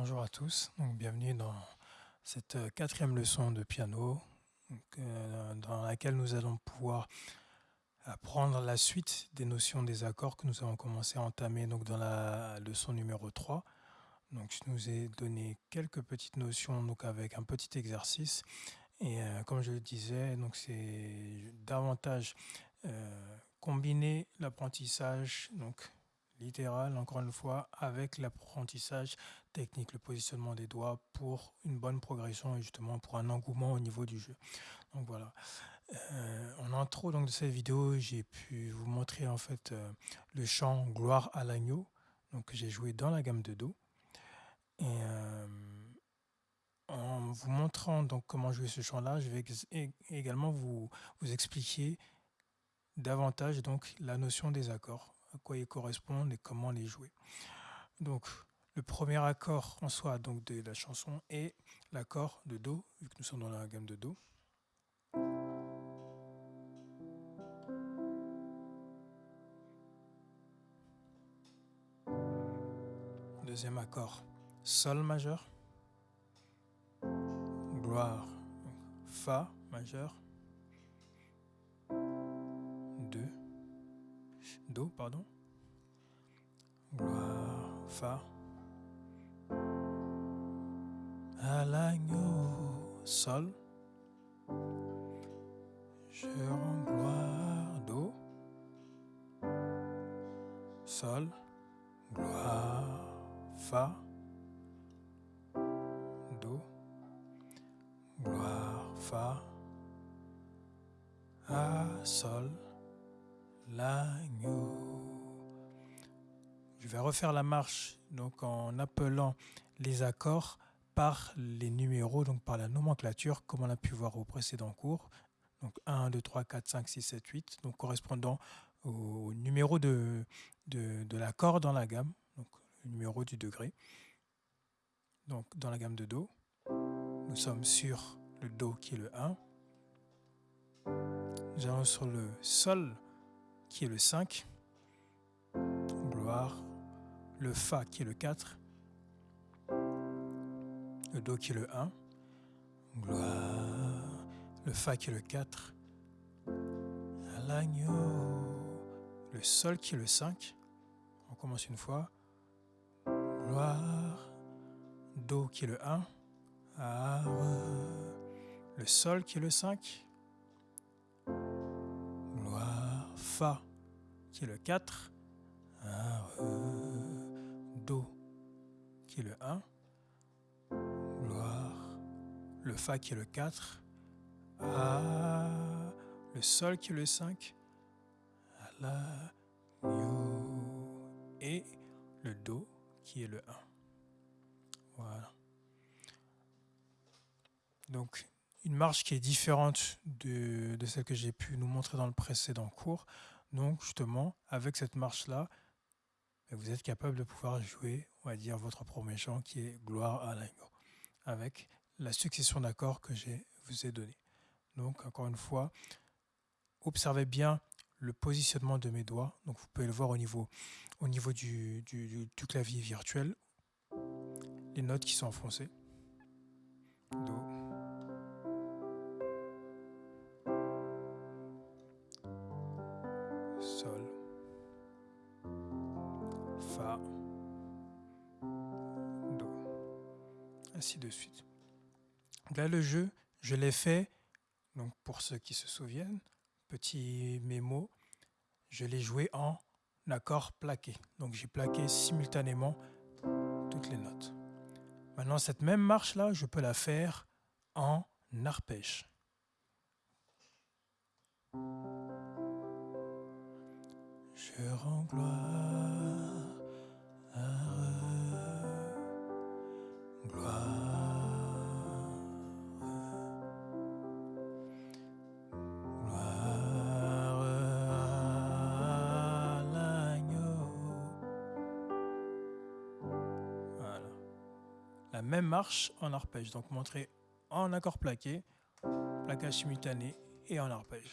Bonjour à tous, bienvenue dans cette euh, quatrième leçon de piano euh, dans laquelle nous allons pouvoir apprendre la suite des notions des accords que nous avons commencé à entamer donc dans la leçon numéro 3. Donc je nous ai donné quelques petites notions donc avec un petit exercice et euh, comme je le disais c'est davantage combiner l'apprentissage littéral, encore une fois, avec l'apprentissage technique, le positionnement des doigts pour une bonne progression et justement pour un engouement au niveau du jeu. Donc voilà. Euh, en intro donc, de cette vidéo, j'ai pu vous montrer en fait euh, le chant Gloire à l'agneau, que j'ai joué dans la gamme de Do. Et euh, en vous montrant donc comment jouer ce chant-là, je vais également vous, vous expliquer davantage donc la notion des accords à quoi ils correspondent et comment les jouer. Donc, le premier accord en soi donc, de la chanson est l'accord de Do, vu que nous sommes dans la gamme de Do. Deuxième accord, Sol majeur. Gloire, Fa majeur. Do, pardon. Gloire, Fa. À l'agneau, Sol. Je rends gloire, Do. Sol. Gloire, Fa. Do. Gloire, Fa. A, Sol l'agneau. Je vais refaire la marche en appelant les accords par les numéros, donc par la nomenclature, comme on a pu voir au précédent cours. Donc 1, 2, 3, 4, 5, 6, 7, 8, donc correspondant au numéro de, l'accord dans la gamme, le numéro du degré. Donc dans la gamme de Do, nous sommes sur le Do qui est le 1. Nous allons sur le Sol qui est le 5, gloire, le Fa qui est le 4, le Do qui est le 1, gloire, le Fa qui est le 4, à l'agneau, le Sol qui est le 5, on commence une fois, gloire, Do qui est le 1, le Sol qui est le 5, Fa qui est le 4, Do qui est le 1, Gloire, le Fa qui est le 4, A, le Sol qui est le 5, La, et le Do qui est le 1. Voilà. Donc, une marche qui est différente de, celle que j'ai pu nous montrer dans le précédent cours. Donc justement, avec cette marche-là, vous êtes capable de pouvoir jouer, on va dire, votre premier chant qui est Gloire à l'agneau, avec la succession d'accords que je vous ai donné. Donc encore une fois, observez bien le positionnement de mes doigts. Donc vous pouvez le voir au niveau, au niveau du, du clavier virtuel, les notes qui sont enfoncées. De suite. Là, le jeu, je l'ai fait, donc pour ceux qui se souviennent, petit mémo, je l'ai joué en accord plaqué. Donc j'ai plaqué simultanément toutes les notes. Maintenant, cette même marche-là, je peux la faire en arpège. Je rends gloire la même marche en arpège. Donc montrer en accord plaqué, plaquage simultané et en arpège.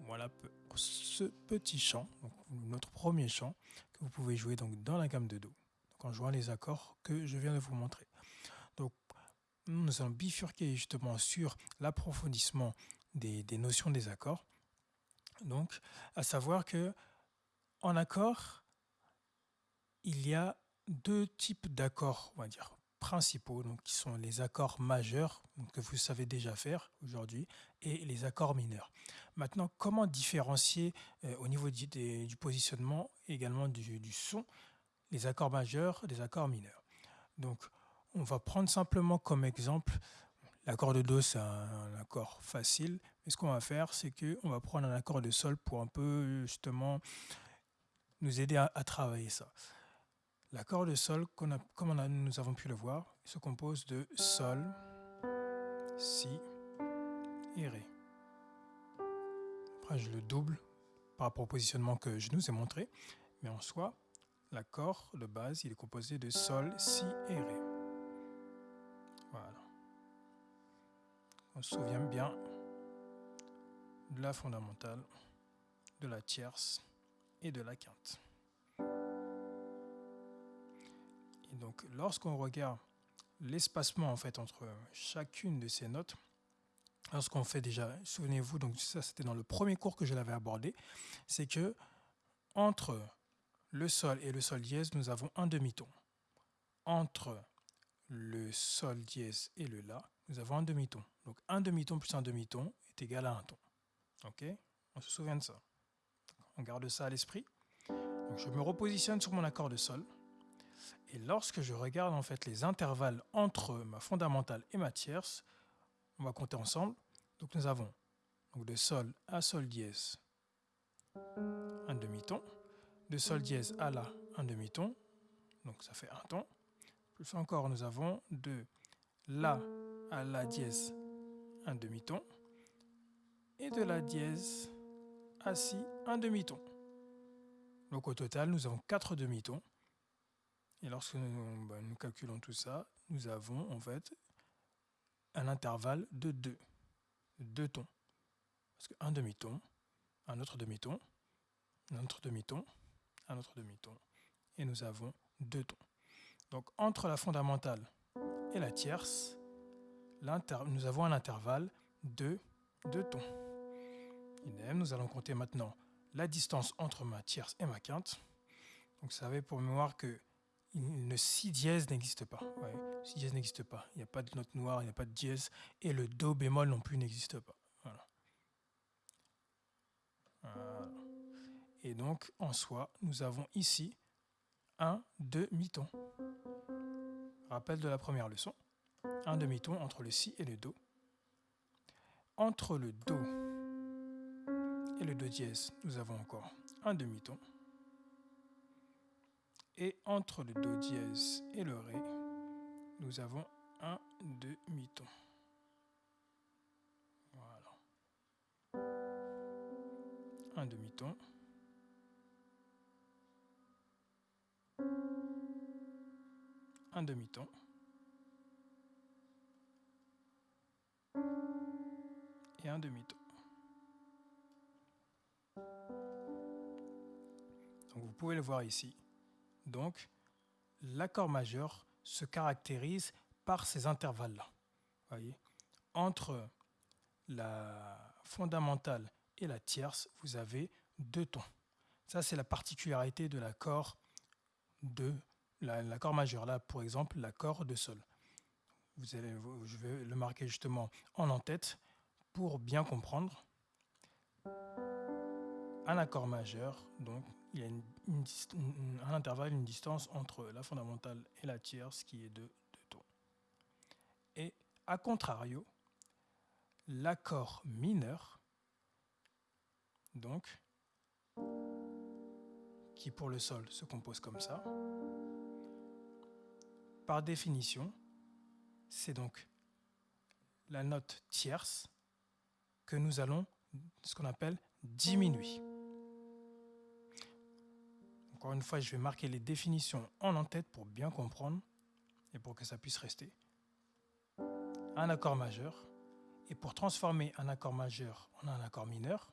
Voilà ce petit chant, notre premier chant, que vous pouvez jouer donc dans la gamme de Do, en jouant les accords que je viens de vous montrer. Donc, nous allons bifurquer justement sur l'approfondissement des, des, notions des accords. Donc, à savoir que en accord, il y a deux types d'accords, on va dire, principaux, donc qui sont les accords majeurs, que vous savez déjà faire aujourd'hui, et les accords mineurs. Maintenant, comment différencier euh, au niveau du, du, positionnement, également du, son, les accords majeurs des accords mineurs? Donc, on va prendre simplement comme exemple, l'accord de Do, c'est un, accord facile, mais ce qu'on va faire, c'est qu'on va prendre un accord de Sol pour un peu, justement, nous aider à travailler ça. L'accord de Sol, comme nous avons pu le voir, se compose de Sol, Si et Ré. Après, je le double par rapport au positionnement que je nous ai montré, mais en soi, l'accord de base, est composé de Sol, Si et Ré. Voilà. On se souvient bien de la fondamentale, de la tierce et de la quinte. Donc, lorsqu'on regarde l'espacement en fait entre chacune de ces notes, lorsqu'on fait déjà, souvenez-vous, donc ça c'était dans le premier cours que je l'avais abordé, c'est que entre le sol et le sol dièse, nous avons un demi-ton. Entre le sol dièse et le la, nous avons un demi-ton. Donc un demi-ton plus un demi-ton est égal à un ton. Ok? On se souvient de ça. On garde ça à l'esprit. Je me repositionne sur mon accord de sol. Et lorsque je regarde en fait les intervalles entre ma fondamentale et ma tierce, on va compter ensemble. Donc nous avons de Sol à Sol dièse un demi-ton, de Sol dièse à La un demi-ton, donc ça fait un ton. Plus encore, nous avons de La à La dièse un demi-ton, et de La dièse à Si un demi-ton. Donc au total, nous avons quatre demi-tons. Et lorsque nous, bah, nous, calculons tout ça, nous avons en fait un intervalle de 2, deux tons. Parce qu'un demi-ton, un autre demi-ton, un autre demi-ton, un autre demi-ton, et nous avons deux tons. Donc entre la fondamentale et la tierce, nous avons un intervalle de deux tons. Idem, nous allons compter maintenant la distance entre ma tierce et ma quinte. Donc vous savez pour mémoire que le si dièse n'existe pas. Ouais, si dièse n'existe pas. Il n'y a pas de note noire, il n'y a pas de dièse. Et le do bémol non plus n'existe pas. Et donc, en soi, nous avons ici un demi-ton. Rappel de la première leçon. Un demi-ton entre le si et le do. Entre le do et le do dièse, nous avons encore un demi-ton. Et entre le Do dièse et le Ré, nous avons un demi-ton. Voilà. Un demi-ton. Un demi-ton. Et un demi-ton. Vous pouvez le voir ici. Donc, l'accord majeur se caractérise par ces intervalles-là. Entre la fondamentale et la tierce, vous avez deux tons. Ça, c'est la particularité de l'accord de l'accord majeur. Là, pour exemple, l'accord de sol. Je vais le marquer justement en en-tête pour bien comprendre. Un accord majeur, donc il y a un intervalle, une distance entre la fondamentale et la tierce qui est de 2 tons. Et à contrario, l'accord mineur, donc, qui pour le sol se compose comme ça, par définition, c'est donc la note tierce que nous allons, ce qu'on appelle, diminuer. Encore une fois, je vais marquer les définitions en en-tête pour bien comprendre et pour que ça puisse rester. Un accord majeur. Et pour transformer un accord majeur en un accord mineur,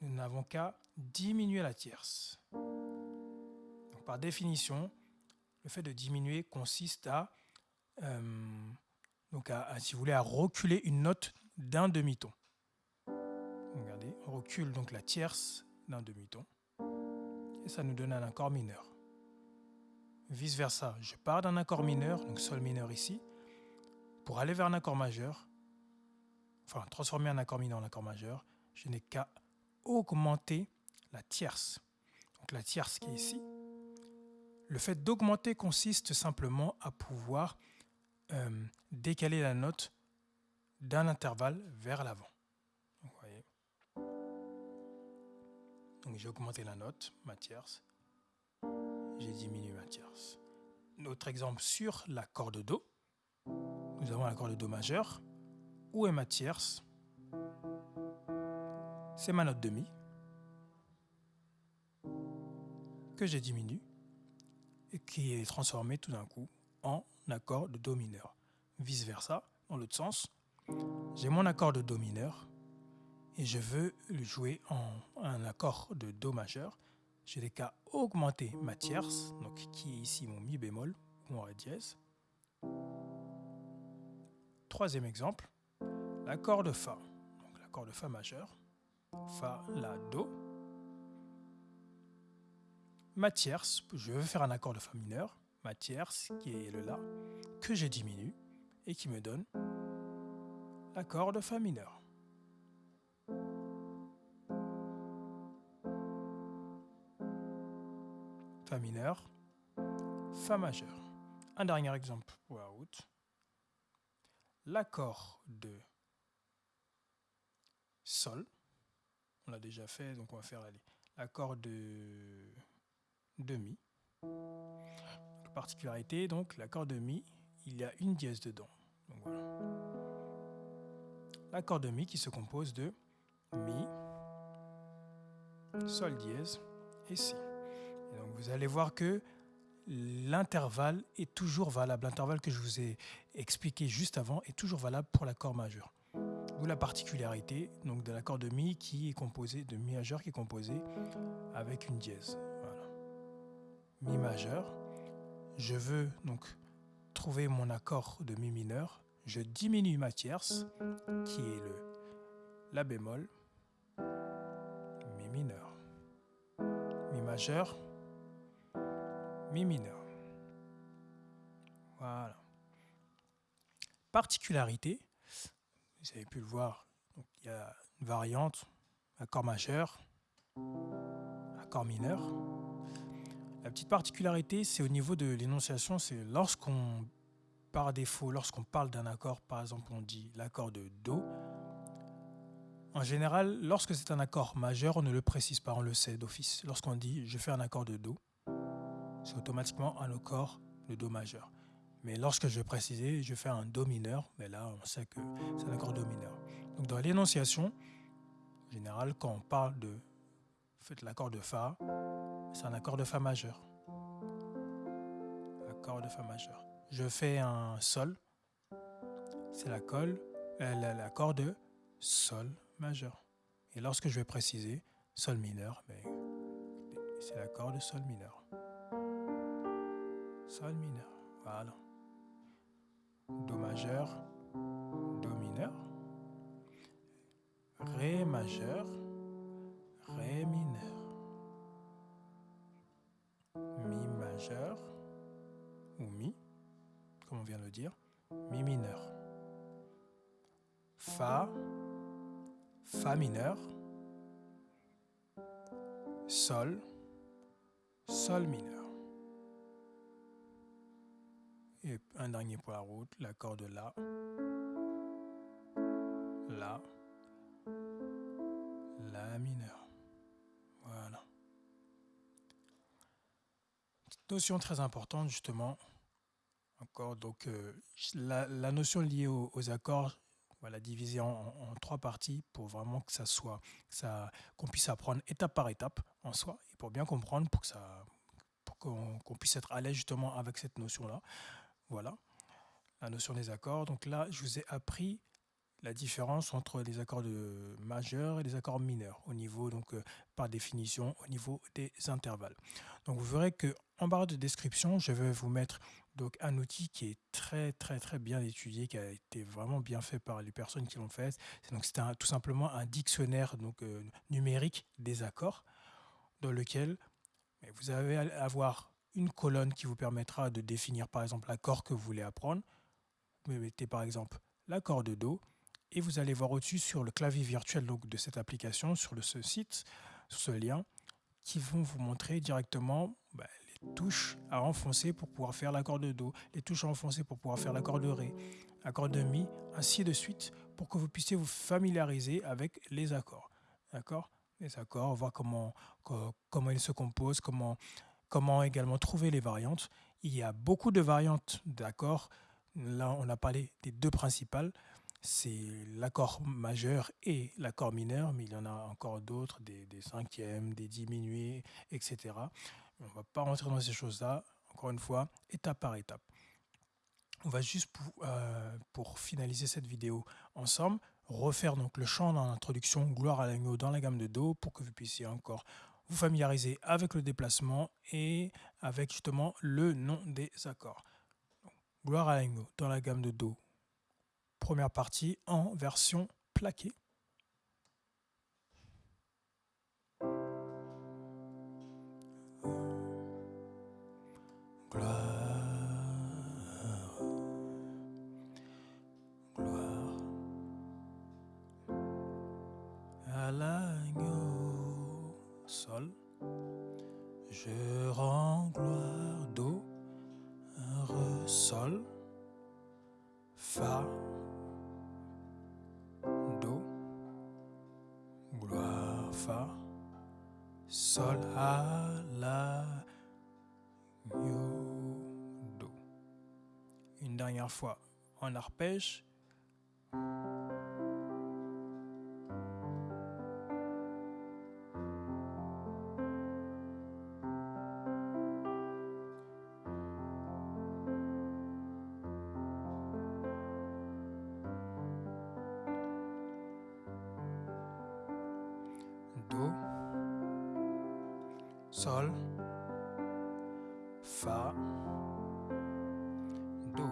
nous n'avons qu'à diminuer la tierce. par définition, le fait de diminuer consiste à, euh, donc si vous voulez, à reculer une note d'un demi-ton. Regardez, on recule donc la tierce d'un demi-ton ça nous donne un accord mineur. Vice versa, je pars d'un accord mineur, donc sol mineur ici, pour aller vers un accord majeur, enfin transformer un accord mineur en accord majeur, je n'ai qu'à augmenter la tierce. Donc la tierce qui est ici. Le fait d'augmenter consiste simplement à pouvoir euh, décaler la note d'un intervalle vers l'avant. Donc j'ai augmenté la note, ma tierce. J'ai diminué ma tierce. Autre exemple sur l'accord de Do. Nous avons l'accord de Do majeur. Où est ma tierce? C'est ma note de Mi que j'ai diminué et qui est transformée tout d'un coup en accord de Do mineur. Vice versa, dans l'autre sens, j'ai mon accord de Do mineur et je veux le jouer en un accord de Do majeur, je n'ai qu'à augmenter ma tierce, donc qui est ici mon Mi bémol, ou mon Ré dièse. Troisième exemple, l'accord de Fa, donc l'accord de Fa majeur, Fa, La, Do. Ma tierce, je veux faire un accord de Fa mineur, ma tierce qui est le La, que j'ai diminué et qui me donne l'accord de Fa mineur. Fa mineur, Fa majeur. Un dernier exemple pour la route. L'accord de Sol. On l'a déjà fait, donc on va faire l'accord de, Mi. particularité, donc l'accord de Mi, il y a une dièse dedans. L'accord de Mi qui se compose de Mi, Sol dièse et Si donc vous allez voir que l'intervalle est toujours valable. L'intervalle que je vous ai expliqué juste avant est toujours valable pour l'accord majeur. D'où la particularité donc, de l'accord de Mi qui est composé de Mi majeur qui est composé avec une dièse. Mi majeur. Je veux donc trouver mon accord de Mi mineur. Je diminue ma tierce qui est le La bémol, Mi mineur. Mi majeur, Mi mineur. Voilà. Particularité, vous avez pu le voir, il y a une variante, accord majeur, accord mineur. La petite particularité, c'est au niveau de l'énonciation, c'est lorsqu'on, par défaut, lorsqu'on parle d'un accord, par exemple, on dit l'accord de Do. En général, lorsque c'est un accord majeur, on ne le précise pas, on le sait d'office. Lorsqu'on dit je fais un accord de Do, c'est automatiquement un accord de Do majeur. Mais lorsque je vais préciser, je fais un Do mineur, mais là on sait que c'est un accord Do mineur. Donc dans l'énonciation, en général, quand on parle de faites l'accord de Fa, c'est un accord de Fa majeur. Accord de Fa majeur. Je fais un Sol, c'est euh, l'accord de Sol majeur. Et lorsque je vais préciser Sol mineur, ben, c'est l'accord de Sol mineur. Sol mineur. Voilà. Do majeur, Do mineur. Ré majeur, Ré mineur. Mi majeur, ou Mi, comme on vient de le dire, Mi mineur. Fa, Fa mineur. Sol, Sol mineur. Un dernier pour la route, l'accord de La. La. La mineur. Voilà. Notion très importante justement. Encore, donc euh, la, notion liée aux, accords, la diviser en, trois parties pour vraiment que ça soit, ça, qu'on puisse apprendre étape par étape en soi et pour bien comprendre, pour que ça, pour qu'on puisse être à l'aise justement avec cette notion-là. Voilà, la notion des accords. Donc là, je vous ai appris la différence entre les accords de majeurs et les accords mineurs au niveau, donc euh, par définition, au niveau des intervalles. Donc vous verrez que en barre de description, je vais vous mettre donc un outil qui est très très très bien étudié, qui a été vraiment bien fait par les personnes qui l'ont fait. C'est tout simplement un dictionnaire euh, numérique des accords dans lequel vous allez avoir une colonne qui vous permettra de définir par exemple l'accord que vous voulez apprendre. Vous mettez par exemple l'accord de Do et vous allez voir au-dessus sur le clavier virtuel donc, de cette application, sur ce site, sur ce lien, qui vont vous montrer directement bah, les touches à enfoncer pour pouvoir faire l'accord de Do, les touches à enfoncer pour pouvoir faire l'accord de Ré, l'accord de Mi, ainsi de suite, pour que vous puissiez vous familiariser avec les accords. D'accord? Les accords, voir comment, comment ils se composent, comment, comment également trouver les variantes. Il y a beaucoup de variantes d'accords. Là, on a parlé des deux principales c'est l'accord majeur et l'accord mineur, mais il y en a encore d'autres, des, cinquièmes, des diminués, etc. On ne va pas rentrer dans ces choses-là, encore une fois, étape par étape. On va juste, pour, euh, pour finaliser cette vidéo ensemble, refaire donc le chant dans l'introduction Gloire à l'agneau dans la gamme de Do pour que vous puissiez encore vous familiariser avec le déplacement et avec justement le nom des accords. Gloire à l'agneau dans la gamme de Do, première partie en version plaquée. Sol, à La, Do. Une dernière fois en arpège. Sol, Fa, Do,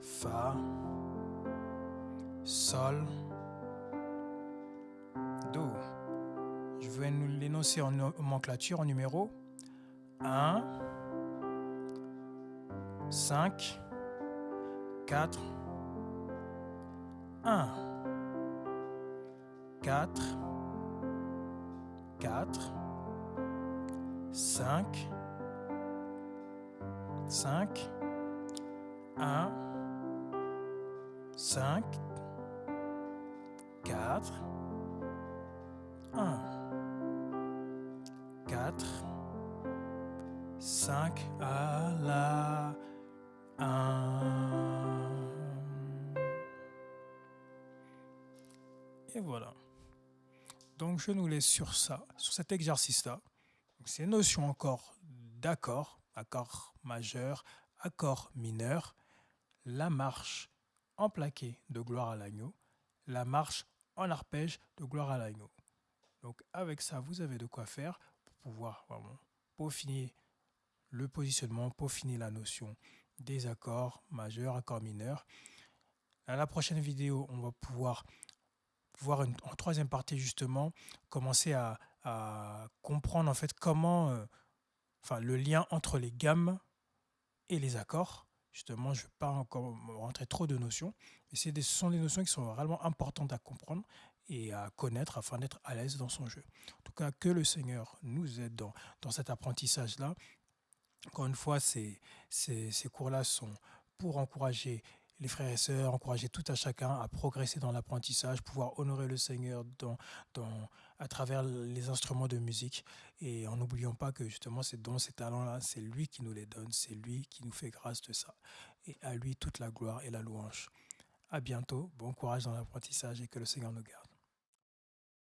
Fa, Sol, Do. Je vais nous l'énoncer en nomenclature, en numéro. 1, 5, 4, 1, 4, 4, 5, 5, 1, 5, 4, 1, 4, 5 à la 1. Donc je nous laisse sur ça, sur cet exercice-là. Ces notions encore d'accord, accord majeur, accord mineur, la marche en plaqué de gloire à l'agneau, la marche en arpège de gloire à l'agneau. Donc avec ça, vous avez de quoi faire pour pouvoir vraiment peaufiner le positionnement, peaufiner la notion des accords majeurs, accords mineurs. À la prochaine vidéo, on va pouvoir voir en troisième partie justement, commencer à, comprendre en fait comment, euh, enfin le lien entre les gammes et les accords. Justement, je ne vais pas encore rentrer trop de notions, mais ce sont des notions qui sont vraiment importantes à comprendre et à connaître afin d'être à l'aise dans son jeu. En tout cas, que le Seigneur nous aide dans, dans cet apprentissage-là. Encore une fois, ces, ces, ces cours-là sont pour encourager les frères et sœurs, encourager tout à chacun à progresser dans l'apprentissage, pouvoir honorer le Seigneur à travers les instruments de musique. Et en n'oubliant pas que justement ces dons, ces talents-là, c'est lui qui nous les donne, c'est lui qui nous fait grâce de ça. Et à lui toute la gloire et la louange. À bientôt, bon courage dans l'apprentissage et que le Seigneur nous garde.